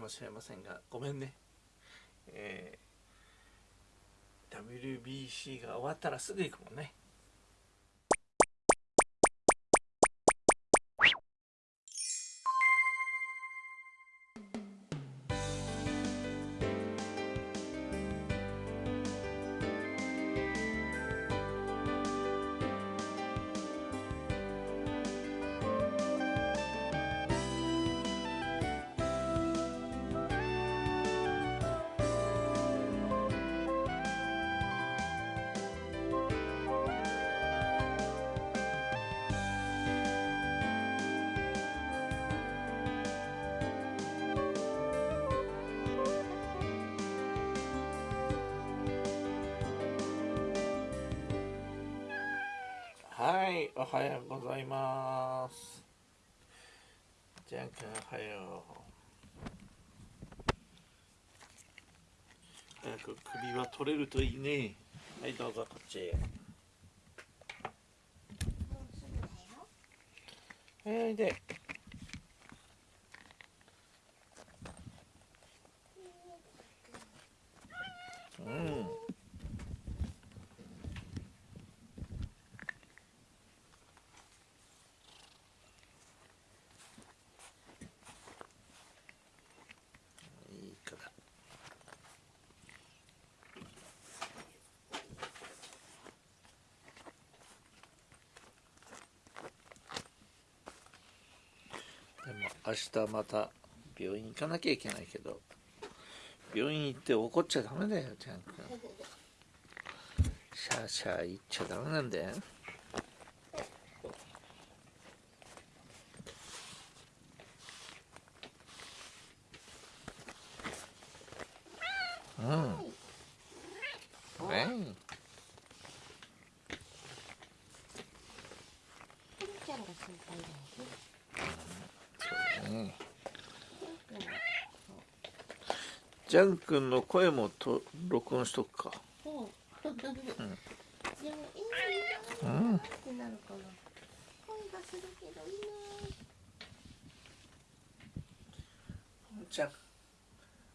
かもしれませんがごめんね、えー、WBC が終わったらすぐ行くもんね。はいおはようございます。じゃんくんおはよう。早く首は取れるといいね。はいどうぞこっち。へはいでうんいい子だでも明日また病院行かなきゃいけないけど病院行って怒っちゃダメだよちゃんくんシャーシャー言っちゃダメなんだよ。うん。ねくん。ちゃんが心配だよ。うねジャン君の声もと録音しとくか。うん。でもいいうなん。ってなるかな。声がするけどいいじゃん。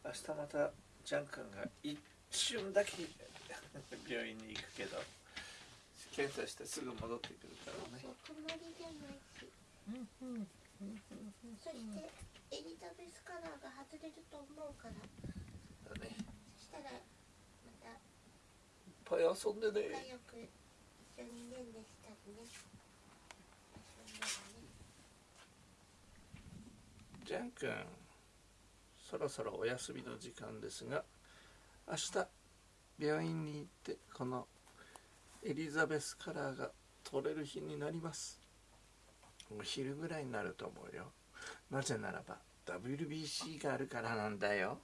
明日またジャン君が一瞬だけ病院に行くけど検査してすぐ戻ってくるから。ねそう隣じゃないし。そしてエリザベスカラーが外れると思うから。だねそしたらまたいっぱい遊んで仲ね良く一緒にねんねしたりね。遊んだりね。ジャン君そろそろお休みの時間ですが明日病院に行ってこのエリザベスカラーが取れる日になりますお昼ぐらいになると思うよ。なぜならば WBC があるからなんだよ。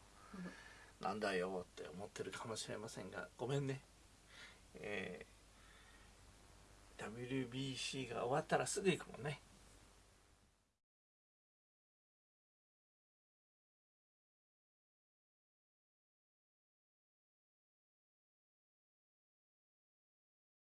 なんだよって思ってるかもしれませんがごめんね。えー WBC が終わったらすぐ行くもんね。